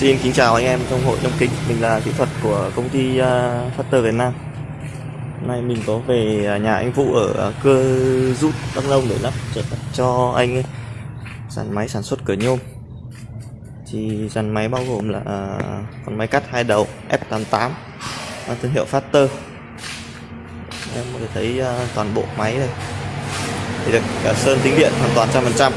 Xin kính chào anh em trong hội trong kính Mình là kỹ thuật của công ty uh, Factor Việt Nam. Hôm nay mình có về à, nhà anh Vũ ở à, cơ rút Đắk Nông để lắp cho anh ấy. Dàn máy sản xuất cửa nhôm. Thì dàn máy bao gồm là uh, con máy cắt hai đầu F88 mang thương hiệu Factor. Em có thể thấy uh, toàn bộ máy đây thì được cả sơn tính điện hoàn toàn trăm phần trăm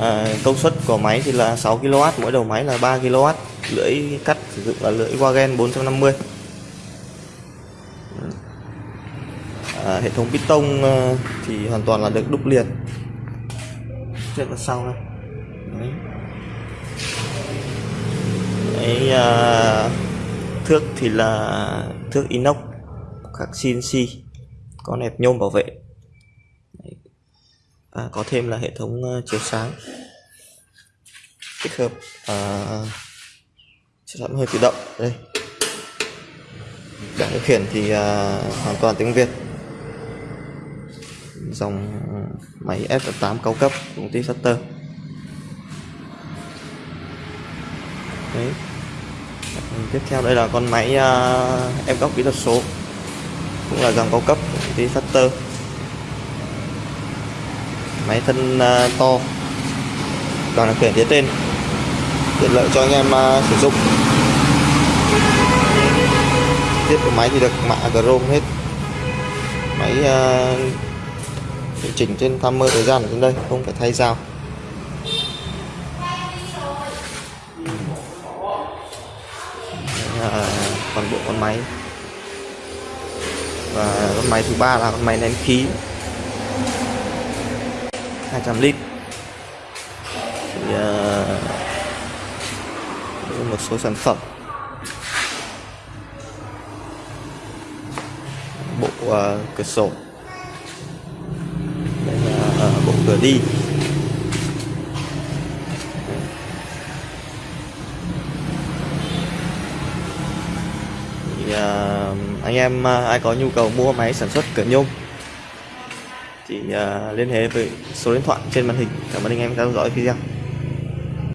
à, công suất của máy thì là 6 kW mỗi đầu máy là 3 kW lưỡi cắt sử dụng là lưỡi Wagen 450 ừ. à, hệ thống piston à, ờ, thì hoàn toàn là được đúc liền. Trước và sau đây. Đấy. Đấy, à, thước thì là thước inox các CNC có nẹp nhôm bảo vệ à, có thêm là hệ thống uh, chiếu sáng. Tích hợp uh, sáng hơi tự động. Đây. Bảng điều khiển thì uh, hoàn toàn tiếng Việt. Dòng máy F8 cao cấp của công ty Shutter. Đấy. Tiếp theo đây là con máy uh, em góc kỹ thuật số. Cũng là dòng cao cấp của công ty Shutter máy thân uh, to. Bảng điều khiển phía trên. Tiện lợi cho anh em uh, sử dụng. Tiết của máy thì được mạ chrome hết. Máy uh, điều chỉnh trên timer thời gian ở trên đây không phải thay dao à, toàn bộ con máy. Và con máy thứ ba là con máy nén khí. 200 lít. Thì, uh, một số sản phẩm. Bộ uh, cửa sổ. Đây là uh, bộ cửa đi. Thì, uh, anh em uh, ai có nhu cầu mua máy sản xuất cửa nhôm chỉ à, liên hệ với số điện thoại trên màn hình. Cảm ơn anh em theo dõi video.